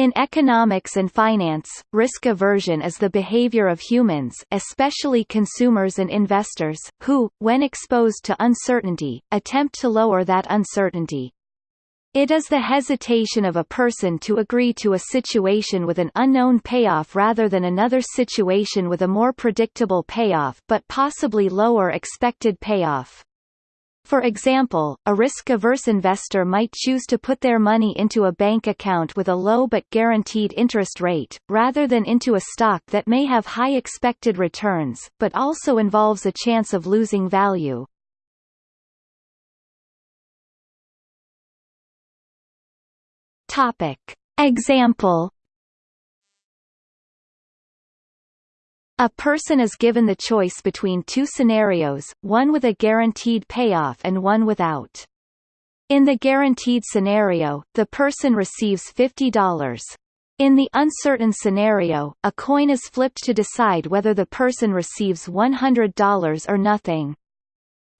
In economics and finance, risk aversion is the behavior of humans especially consumers and investors, who, when exposed to uncertainty, attempt to lower that uncertainty. It is the hesitation of a person to agree to a situation with an unknown payoff rather than another situation with a more predictable payoff but possibly lower expected payoff. For example, a risk-averse investor might choose to put their money into a bank account with a low but guaranteed interest rate, rather than into a stock that may have high expected returns, but also involves a chance of losing value. Topic. Example A person is given the choice between two scenarios, one with a guaranteed payoff and one without. In the guaranteed scenario, the person receives $50. In the uncertain scenario, a coin is flipped to decide whether the person receives $100 or nothing.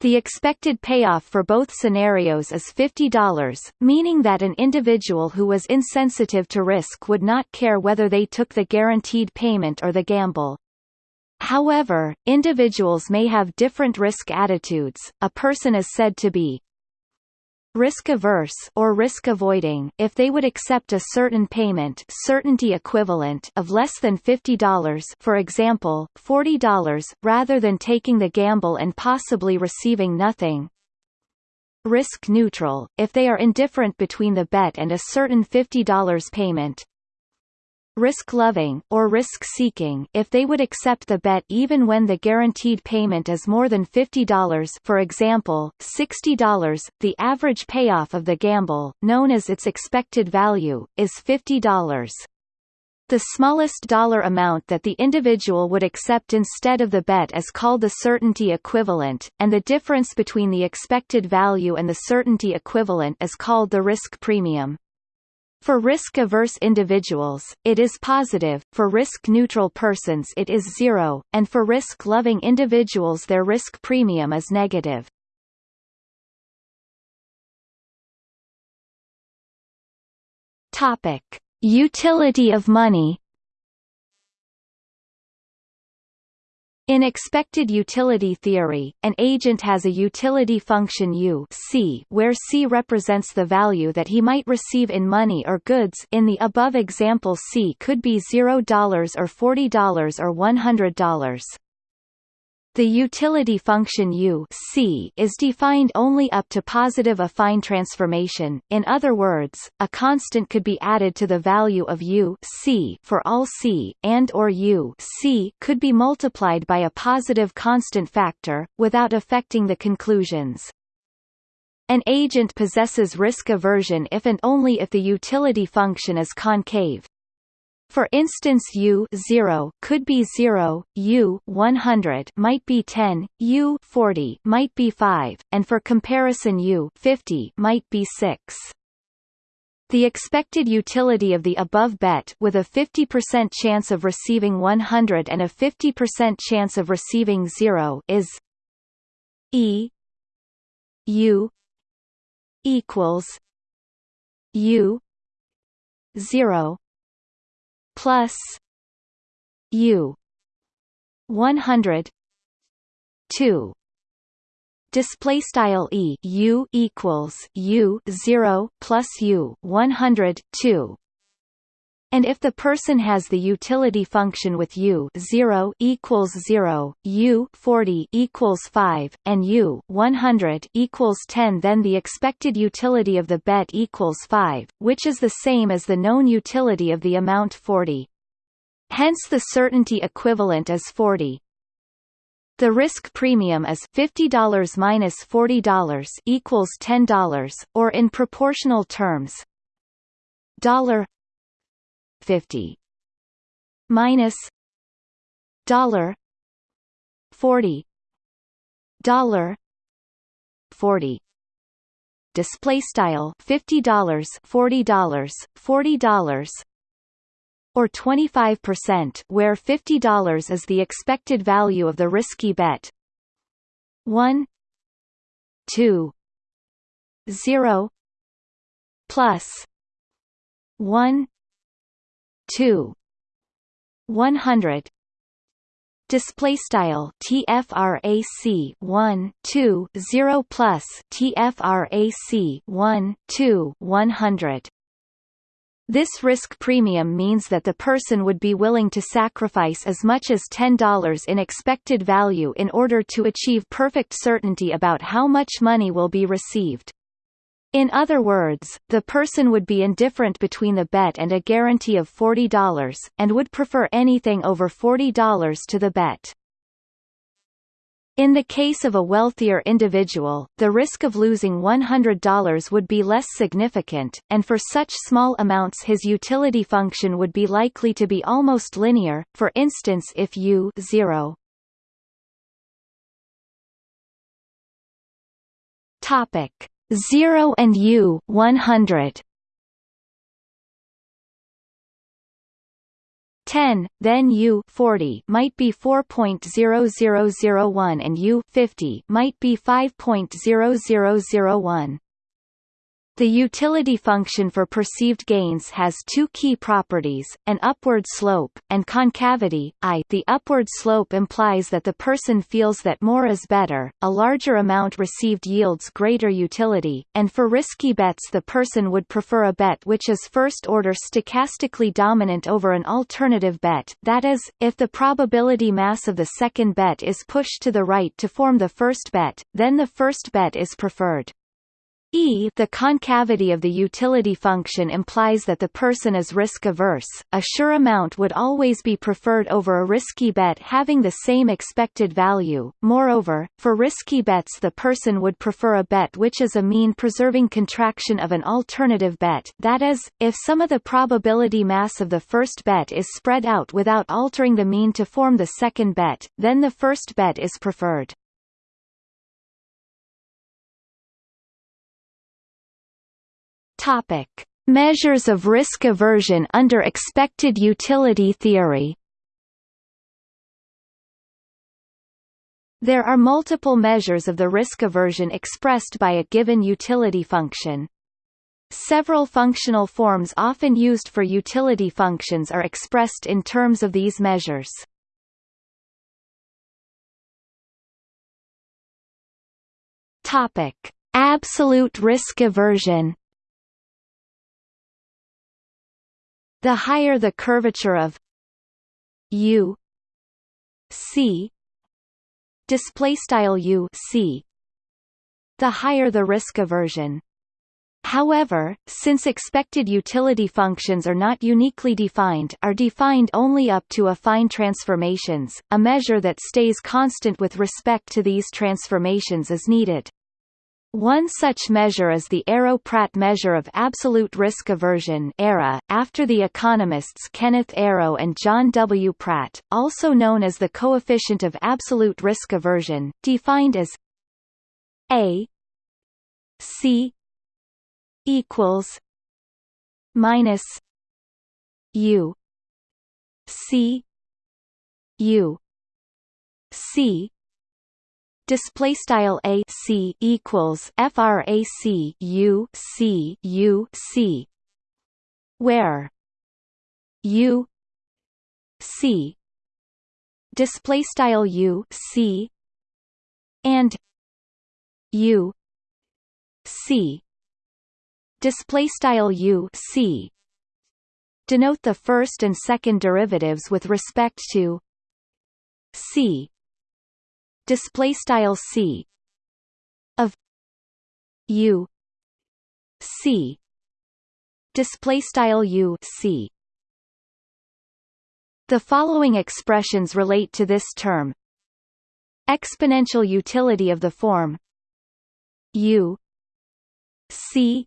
The expected payoff for both scenarios is $50, meaning that an individual who was insensitive to risk would not care whether they took the guaranteed payment or the gamble. However, individuals may have different risk attitudes. A person is said to be risk-averse or risk-avoiding if they would accept a certain payment certainty equivalent of less than $50 for example, $40 rather than taking the gamble and possibly receiving nothing. Risk neutral, if they are indifferent between the bet and a certain $50 payment, risk-loving, or risk-seeking if they would accept the bet even when the guaranteed payment is more than $50 for example, $60 the average payoff of the gamble, known as its expected value, is $50. The smallest dollar amount that the individual would accept instead of the bet is called the certainty equivalent, and the difference between the expected value and the certainty equivalent is called the risk premium. For risk-averse individuals, it is positive, for risk-neutral persons it is zero, and for risk-loving individuals their risk premium is negative. Topic. Utility of money In expected utility theory, an agent has a utility function U C where C represents the value that he might receive in money or goods in the above example C could be $0 or $40 or $100. The utility function U C is defined only up to positive affine transformation. In other words, a constant could be added to the value of U C for all C, and or U C could be multiplied by a positive constant factor, without affecting the conclusions. An agent possesses risk aversion if and only if the utility function is concave. For instance U 0 could be 0, U 100 might be 10, U 40 might be 5, and for comparison U 50 might be 6. The expected utility of the above bet with a 50% chance of receiving 100 and a 50% chance of receiving 0 is E U equals U 0 plus U one hundred two. Display style e u equals u 0 plus u 102 and if the person has the utility function with u 0 equals 0, u 40 equals 5, and u 100 equals 10 then the expected utility of the bet equals 5, which is the same as the known utility of the amount 40. Hence the certainty equivalent is 40. The risk premium is $50 minus $40 equals $10, or in proportional terms, dollar 50 minus dollar 40 dollar 40 display style $50 $40 $40 or 25% where $50 is the expected value of the risky bet. 1 2 0 plus 1 2 100 display style tfrac 1 2 0 plus tfrac 1 2 100 this risk premium means that the person would be willing to sacrifice as much as $10 in expected value in order to achieve perfect certainty about how much money will be received. In other words, the person would be indifferent between the bet and a guarantee of $40, and would prefer anything over $40 to the bet. In the case of a wealthier individual, the risk of losing $100 would be less significant, and for such small amounts his utility function would be likely to be almost linear, for instance if u 0 Topic 0 and U 100 10, then U 40 might be 4.0001 and U 50 might be 5.0001. The utility function for perceived gains has two key properties, an upward slope, and concavity I. The upward slope implies that the person feels that more is better, a larger amount received yields greater utility, and for risky bets the person would prefer a bet which is first-order stochastically dominant over an alternative bet, that is, if the probability mass of the second bet is pushed to the right to form the first bet, then the first bet is preferred. E the concavity of the utility function implies that the person is risk-averse, a sure amount would always be preferred over a risky bet having the same expected value, moreover, for risky bets the person would prefer a bet which is a mean-preserving contraction of an alternative bet. That is, if some of the probability mass of the first bet is spread out without altering the mean to form the second bet, then the first bet is preferred. Topic: Measures of risk aversion under expected utility theory. There are multiple measures of the risk aversion expressed by a given utility function. Several functional forms often used for utility functions are expressed in terms of these measures. Topic: Absolute risk aversion. The higher the curvature of u c display style u c the higher the risk aversion However, since expected utility functions are not uniquely defined are defined only up to affine transformations, a measure that stays constant with respect to these transformations is needed. One such measure is the Arrow-Pratt measure of absolute risk aversion ARA, after the economists Kenneth Arrow and John W. Pratt, also known as the coefficient of absolute risk aversion, defined as A C equals minus U C U C display style a c equals frac u c u c. Where? U c. Display style u c. And u c. Display style u c. Denote the first and second derivatives with respect to c display style c of u c display style u c. The following expressions relate to this term. Exponential utility of the form u c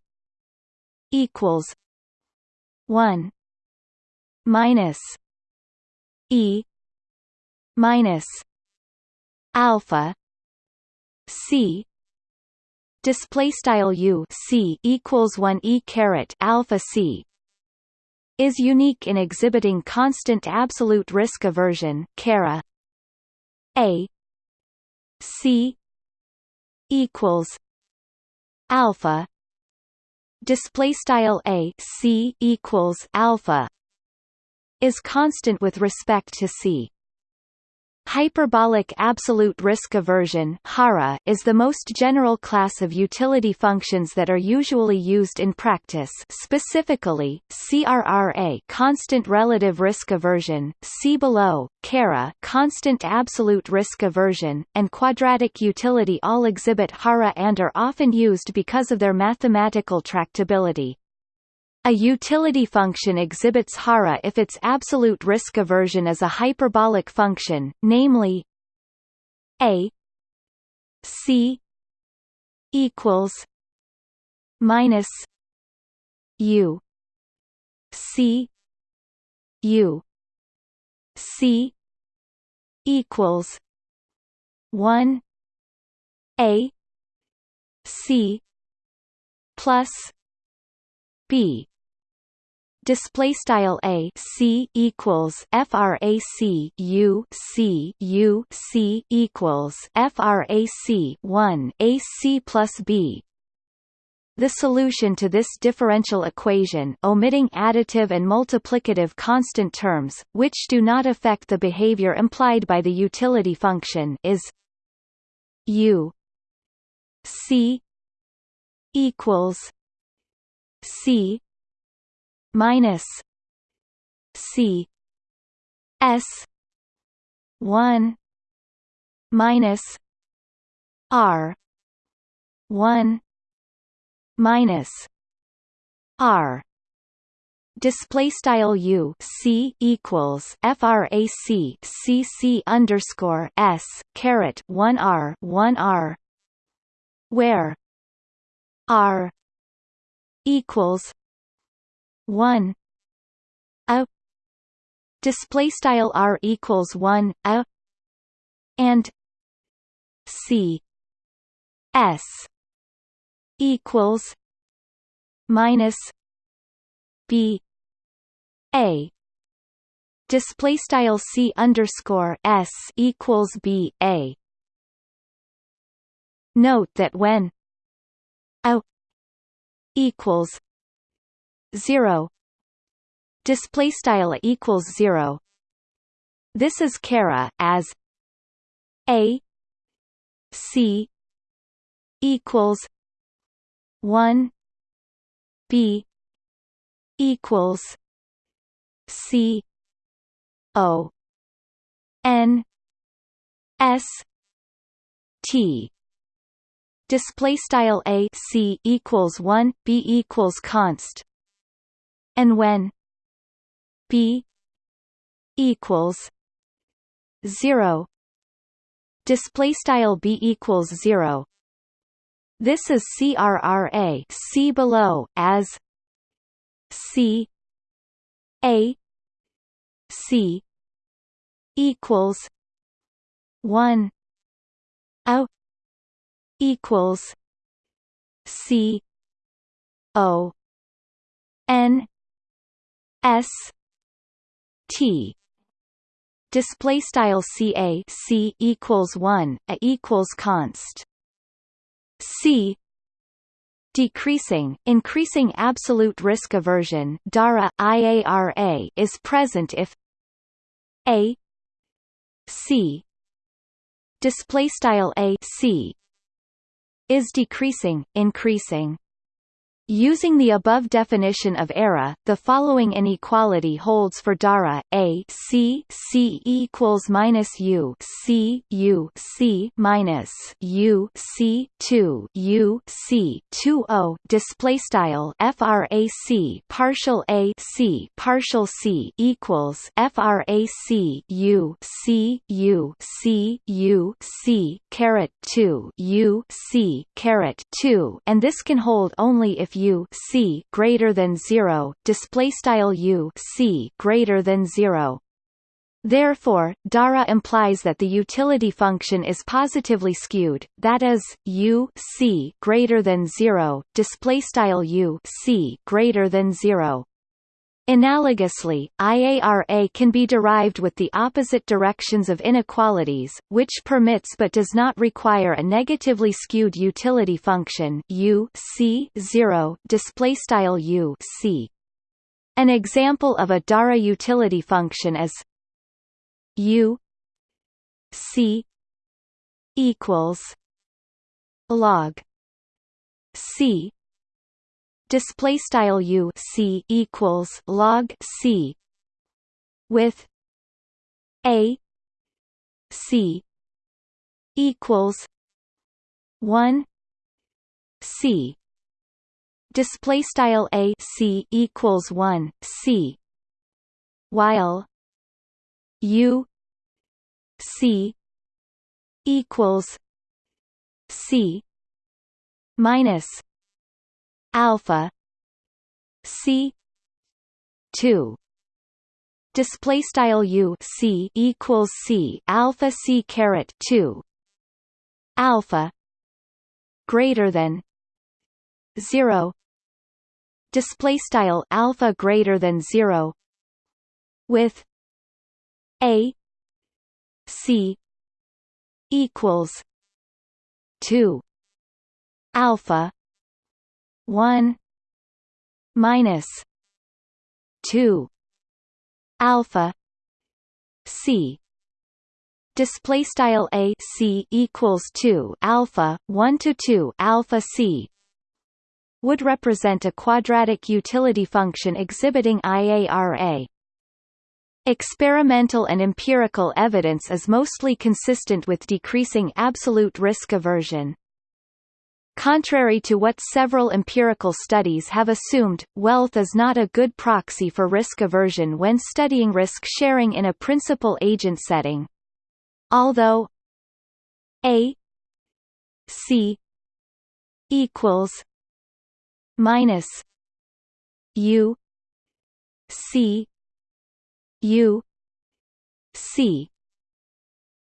equals 1 minus e minus alpha c display style u c equals 1 e caret alpha c is unique in exhibiting constant absolute risk aversion cara a c equals alpha display style a c equals alpha is constant with respect to c. Hyperbolic absolute risk aversion HARA is the most general class of utility functions that are usually used in practice specifically, CRRA constant relative risk aversion, C below, CARA constant absolute risk aversion, and quadratic utility all exhibit HARA and are often used because of their mathematical tractability. A utility function exhibits HARA if its absolute risk aversion is a hyperbolic function, namely a c equals minus u c u c equals 1 a c plus b display style a c equals frac u c u c equals frac 1 a c plus b. The solution to this differential equation omitting additive and multiplicative constant terms, which do not affect the behavior implied by the utility function is u c equals c minus C S one minus R one minus R. Display style u c equals frac c c underscore s caret 1 r 1 r where r equals 1 a display style r equals 1 a and c s equals minus b a. Display style c underscore s equals b a. Note that when a equals 0 display style equals 0 this is CARA as a c equals 1 b equals c o n s t. Display style a c equals 1 b equals const and when b equals 0 display style b equals 0 this is CRRA see below as C A C equals 1 O equals C O N S T display style CA C equals 1 a equals const. C decreasing increasing absolute risk aversion DARA IARA is present if a C display style a C is decreasing increasing Using the above definition of ARA, the following inequality holds for DARA: A C C equals minus U C U C minus U C two U C two O. Display style FRAC partial A C partial C equals FRAC U C U C U C caret two U C caret two and this can hold only if u c greater than 0 display style u c greater than 0 Therefore, DARA implies that the utility function is positively skewed, that is, u c greater than 0, display style u c greater than 0. Analogously, IARA can be derived with the opposite directions of inequalities, which permits but does not require a negatively skewed utility function u c 0 display style u c. An example of a Dara utility function is u c equals log c display style u c equals log c with a c equals 1 c. Display style a c equals 1 c while u c equals c minus alpha c 2 display style u c equals c alpha c caret 2 alpha greater than 0 display style alpha greater than 0 with a c equals 2 alpha 1 minus 2 alpha c display style a c equals 2 alpha 1 to 2 alpha c would represent a quadratic utility function exhibiting IARA. Experimental and empirical evidence is mostly consistent with decreasing absolute risk aversion. Contrary to what several empirical studies have assumed, wealth is not a good proxy for risk aversion when studying risk sharing in a principal-agent setting. Although A C equals minus U C U C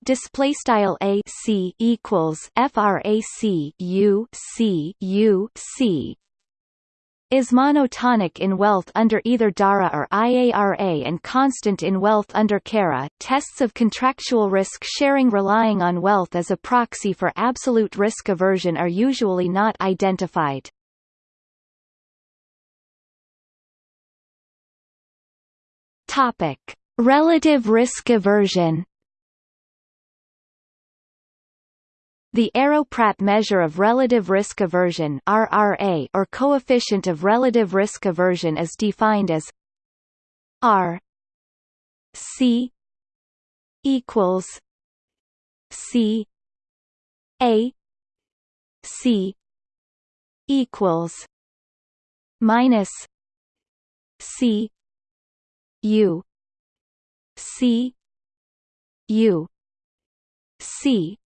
display style a c equals frac u c u c is monotonic in wealth under either DARA or IARA and constant in wealth under CARA. Tests of contractual risk sharing relying on wealth as a proxy for absolute risk aversion are usually not identified. Topic: Relative risk aversion. The Arrow-Pratt measure of relative risk aversion (RRA) or coefficient of relative risk aversion is defined as R C equals C A C equals minus C U C U C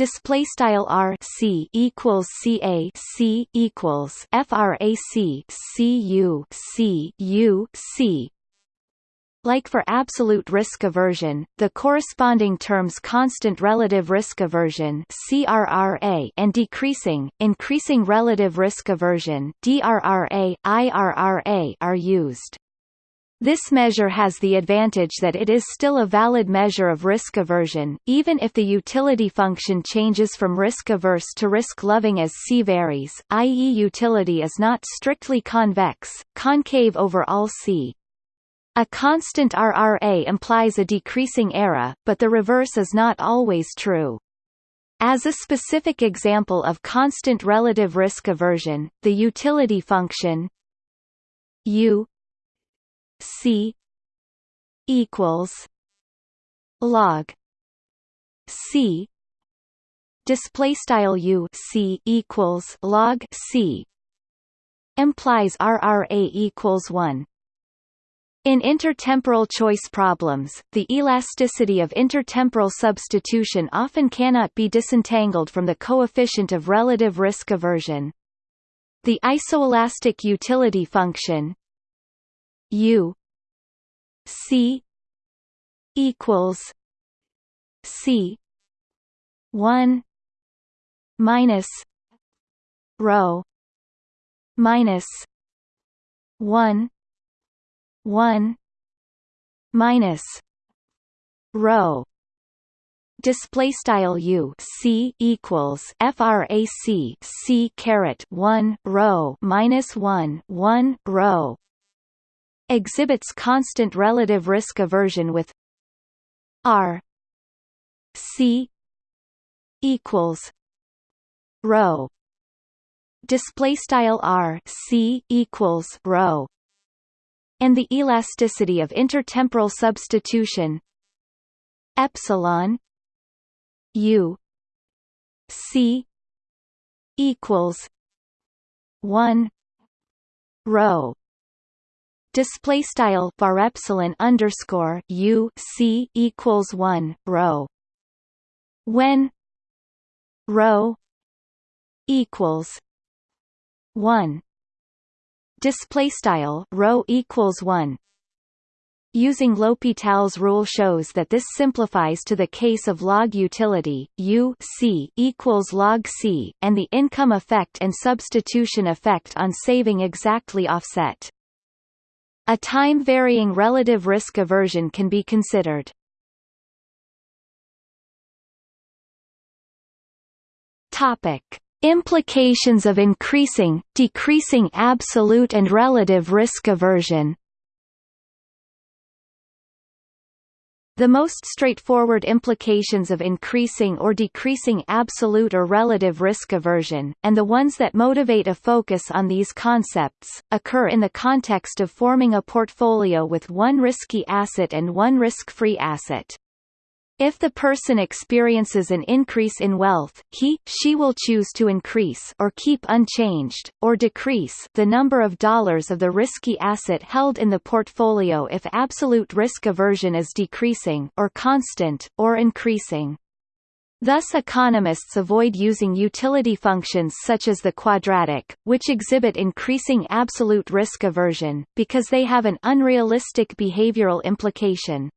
display style R C equals C A C equals frac C U C U C like for absolute risk aversion, the corresponding terms constant relative risk aversion CRRA and decreasing, increasing relative risk aversion DRRA, IRRA are used. This measure has the advantage that it is still a valid measure of risk aversion, even if the utility function changes from risk-averse to risk-loving as C varies, i.e. utility is not strictly convex, concave over all C. A constant RRA implies a decreasing ARA, but the reverse is not always true. As a specific example of constant relative risk aversion, the utility function u C equals log C display style U C equals log C implies RRA equals 1 in intertemporal choice problems, the elasticity of intertemporal substitution often cannot be disentangled from the coefficient of relative risk aversion. The isoelastic utility function U C equals C one minus rho minus one one minus rho. Display style u c equals frac c caret 1 rho minus 1 1 rho exhibits constant relative risk aversion with R C equals rho. Display style R C equals rho. And the elasticity of intertemporal substitution epsilon U C equals one rho display style var epsilon underscore u c equals one rho. When rho equals one. Display style rho equals one. Using L'Hopital's rule shows that this simplifies to the case of log utility, U C equals log C, and the income effect and substitution effect on saving exactly offset. A time-varying relative risk aversion can be considered. Topic. Implications of increasing, decreasing absolute and relative risk aversion The most straightforward implications of increasing or decreasing absolute or relative risk aversion, and the ones that motivate a focus on these concepts, occur in the context of forming a portfolio with one risky asset and one risk-free asset. If the person experiences an increase in wealth, he, she will choose to increase or keep unchanged, or decrease the number of dollars of the risky asset held in the portfolio if absolute risk aversion is decreasing or constant, or increasing. Thus economists avoid using utility functions such as the quadratic, which exhibit increasing absolute risk aversion, because they have an unrealistic behavioral implication.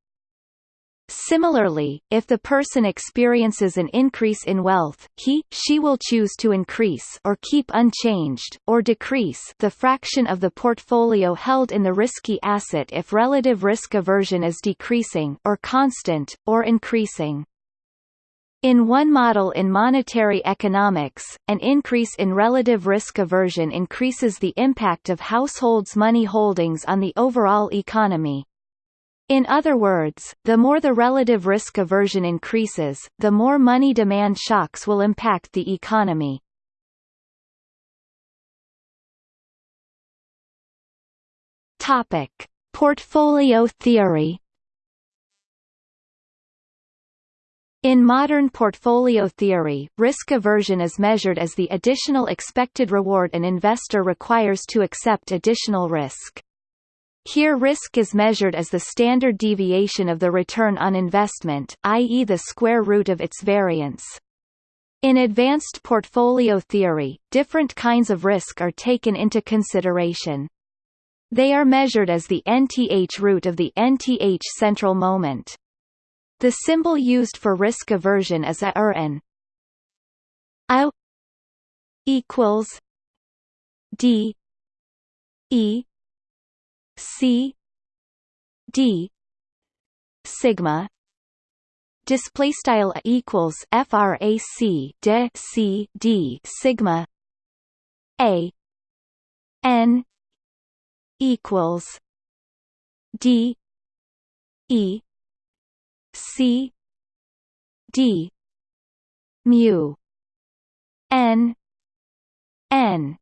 Similarly, if the person experiences an increase in wealth, he, she will choose to increase or keep unchanged, or decrease the fraction of the portfolio held in the risky asset if relative risk aversion is decreasing or constant, or increasing. In one model in monetary economics, an increase in relative risk aversion increases the impact of households' money holdings on the overall economy. In other words, the more the relative risk aversion increases, the more money demand shocks will impact the economy. Topic: Portfolio theory. In modern portfolio theory, risk aversion is measured as the additional expected reward an investor requires to accept additional risk. Here risk is measured as the standard deviation of the return on investment, i.e. the square root of its variance. In advanced portfolio theory, different kinds of risk are taken into consideration. They are measured as the nth root of the nth central moment. The symbol used for risk aversion is a er and I equals D E C D sigma display style equals frac de c d sigma a n equals d e c d mu n n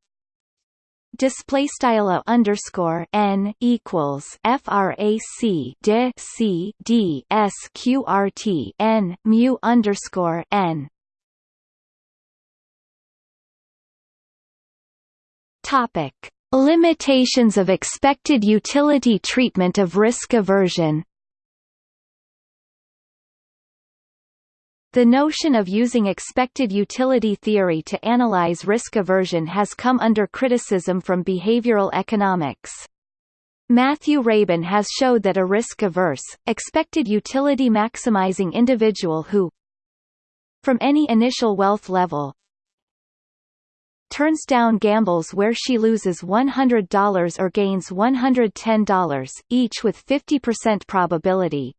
display style underscore n equals frac de c d sqrt n mu underscore n. Topic: Limitations of expected utility treatment of risk aversion. The notion of using expected utility theory to analyze risk aversion has come under criticism from behavioral economics. Matthew Rabin has showed that a risk-averse, expected utility maximizing individual who from any initial wealth level turns down gambles where she loses $100 or gains $110, each with 50% probability,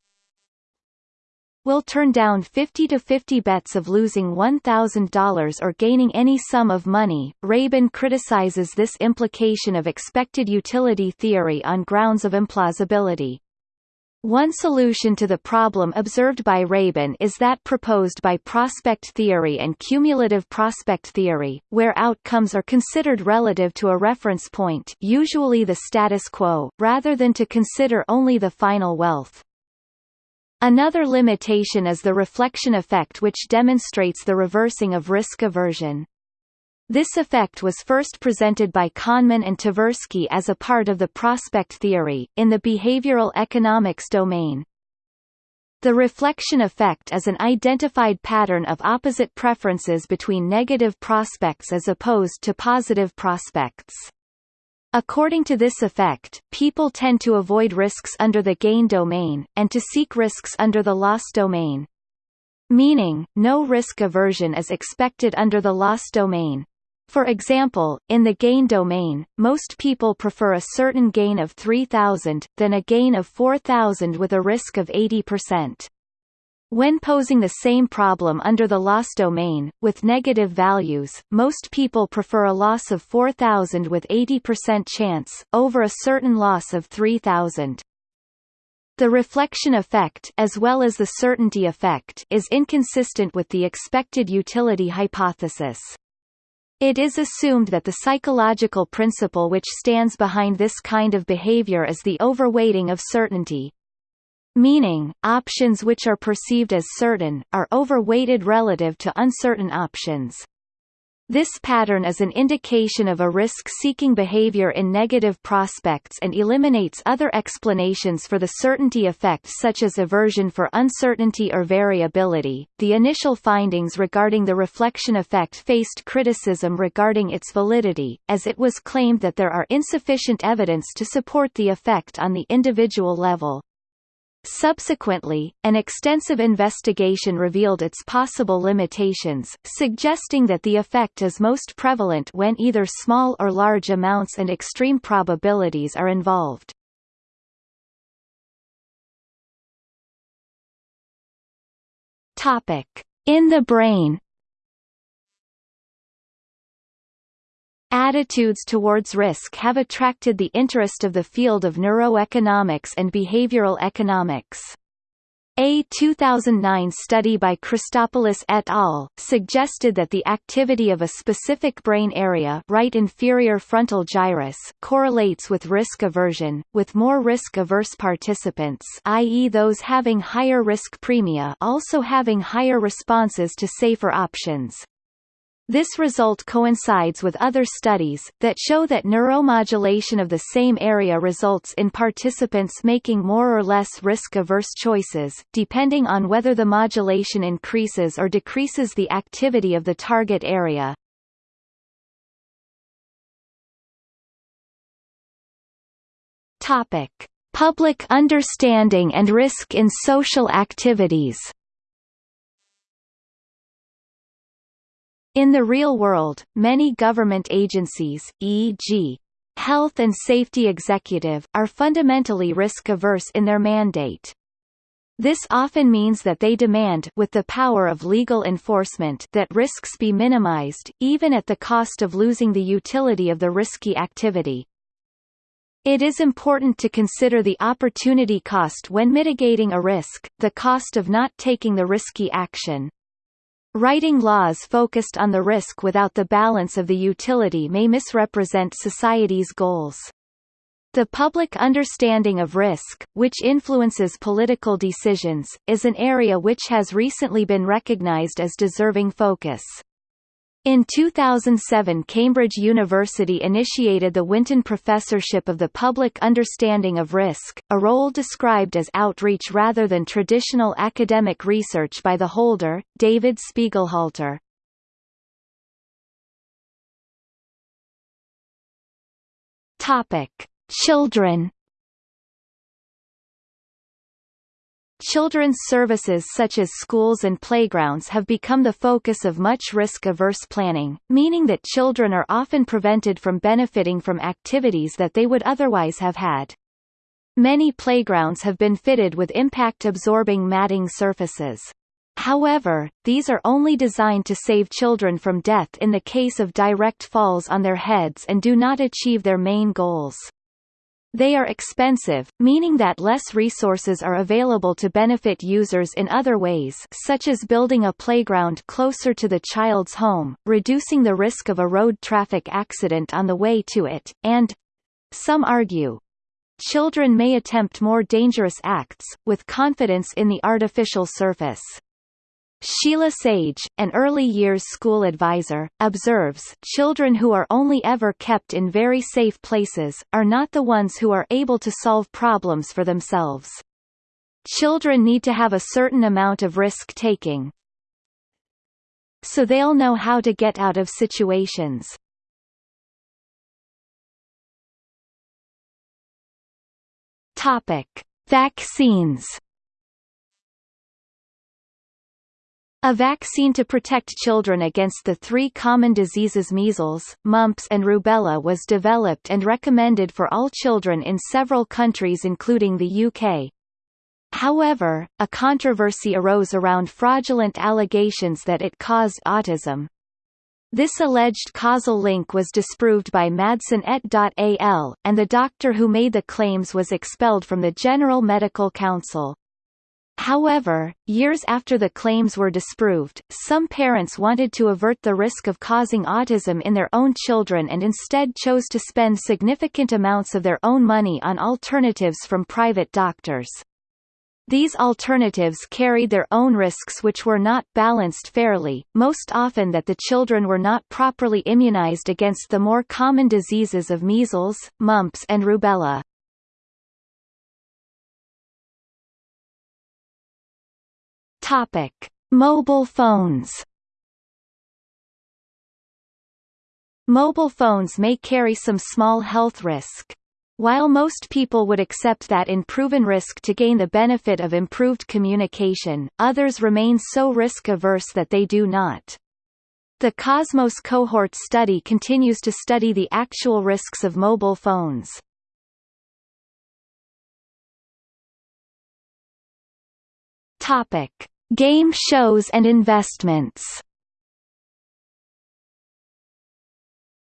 will turn down 50 to 50 bets of losing $1,000 or gaining any sum of money. Rabin criticizes this implication of expected utility theory on grounds of implausibility. One solution to the problem observed by Rabin is that proposed by prospect theory and cumulative prospect theory, where outcomes are considered relative to a reference point usually the status quo, rather than to consider only the final wealth. Another limitation is the reflection effect which demonstrates the reversing of risk aversion. This effect was first presented by Kahneman and Tversky as a part of the prospect theory, in the behavioral economics domain. The reflection effect is an identified pattern of opposite preferences between negative prospects as opposed to positive prospects. According to this effect, people tend to avoid risks under the gain domain, and to seek risks under the loss domain. Meaning, no risk aversion is expected under the loss domain. For example, in the gain domain, most people prefer a certain gain of 3000, than a gain of 4000 with a risk of 80%. When posing the same problem under the loss domain, with negative values, most people prefer a loss of 4000 with 80% chance, over a certain loss of 3000. The reflection effect as well as the certainty effect is inconsistent with the expected utility hypothesis. It is assumed that the psychological principle which stands behind this kind of behavior is the overweighting of certainty. Meaning, options which are perceived as certain, are overweighted relative to uncertain options. This pattern is an indication of a risk-seeking behavior in negative prospects and eliminates other explanations for the certainty effect such as aversion for uncertainty or variability. The initial findings regarding the reflection effect faced criticism regarding its validity, as it was claimed that there are insufficient evidence to support the effect on the individual level. Subsequently, an extensive investigation revealed its possible limitations, suggesting that the effect is most prevalent when either small or large amounts and extreme probabilities are involved. In the brain Attitudes towards risk have attracted the interest of the field of neuroeconomics and behavioral economics. A 2009 study by Christopoulos et al. suggested that the activity of a specific brain area right inferior frontal gyrus correlates with risk aversion, with more risk-averse participants i.e. those having higher risk premia also having higher responses to safer options. This result coincides with other studies, that show that neuromodulation of the same area results in participants making more or less risk-averse choices, depending on whether the modulation increases or decreases the activity of the target area. Topic. Public understanding and risk in social activities In the real world, many government agencies, e.g. Health and Safety Executive, are fundamentally risk-averse in their mandate. This often means that they demand with the power of legal enforcement that risks be minimized, even at the cost of losing the utility of the risky activity. It is important to consider the opportunity cost when mitigating a risk, the cost of not taking the risky action. Writing laws focused on the risk without the balance of the utility may misrepresent society's goals. The public understanding of risk, which influences political decisions, is an area which has recently been recognized as deserving focus. In 2007 Cambridge University initiated the Winton Professorship of the Public Understanding of Risk, a role described as outreach rather than traditional academic research by the holder, David Spiegelhalter. Children Children's services such as schools and playgrounds have become the focus of much risk-averse planning, meaning that children are often prevented from benefiting from activities that they would otherwise have had. Many playgrounds have been fitted with impact-absorbing matting surfaces. However, these are only designed to save children from death in the case of direct falls on their heads and do not achieve their main goals. They are expensive, meaning that less resources are available to benefit users in other ways such as building a playground closer to the child's home, reducing the risk of a road traffic accident on the way to it, and—some argue, children may attempt more dangerous acts, with confidence in the artificial surface. Sheila Sage, an early years school advisor, observes, children who are only ever kept in very safe places, are not the ones who are able to solve problems for themselves. Children need to have a certain amount of risk-taking, so they'll know how to get out of situations. Topic. Vaccines A vaccine to protect children against the three common diseases measles, mumps and rubella was developed and recommended for all children in several countries including the UK. However, a controversy arose around fraudulent allegations that it caused autism. This alleged causal link was disproved by Madsen et al., and the doctor who made the claims was expelled from the General Medical Council. However, years after the claims were disproved, some parents wanted to avert the risk of causing autism in their own children and instead chose to spend significant amounts of their own money on alternatives from private doctors. These alternatives carried their own risks which were not balanced fairly, most often that the children were not properly immunized against the more common diseases of measles, mumps and rubella. Topic: Mobile phones. Mobile phones may carry some small health risk. While most people would accept that in proven risk to gain the benefit of improved communication, others remain so risk-averse that they do not. The Cosmos cohort study continues to study the actual risks of mobile phones. Game shows and investments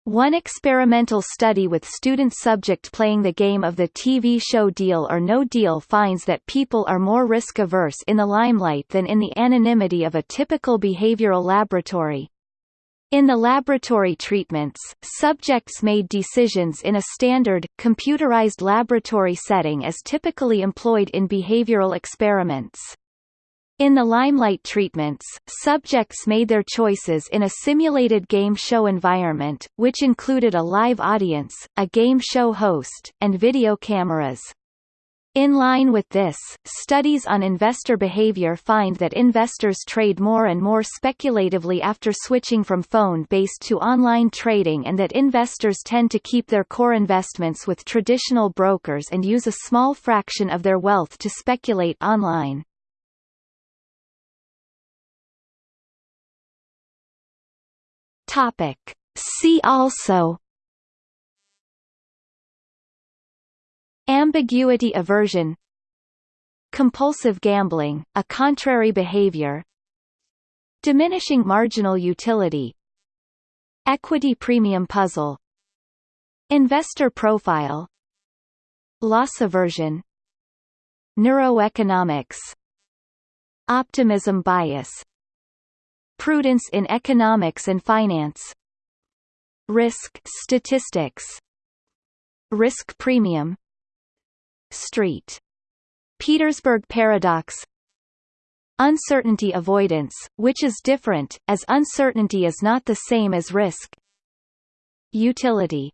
One experimental study with student subject playing the game of the TV show Deal or No Deal finds that people are more risk-averse in the limelight than in the anonymity of a typical behavioral laboratory. In the laboratory treatments, subjects made decisions in a standard, computerized laboratory setting as typically employed in behavioral experiments. In the limelight treatments, subjects made their choices in a simulated game show environment, which included a live audience, a game show host, and video cameras. In line with this, studies on investor behavior find that investors trade more and more speculatively after switching from phone-based to online trading and that investors tend to keep their core investments with traditional brokers and use a small fraction of their wealth to speculate online. Topic. See also Ambiguity aversion Compulsive gambling, a contrary behavior Diminishing marginal utility Equity premium puzzle Investor profile Loss aversion Neuroeconomics Optimism bias Prudence in economics and finance. Risk statistics. Risk premium. Street. Petersburg paradox. Uncertainty avoidance, which is different, as uncertainty is not the same as risk. Utility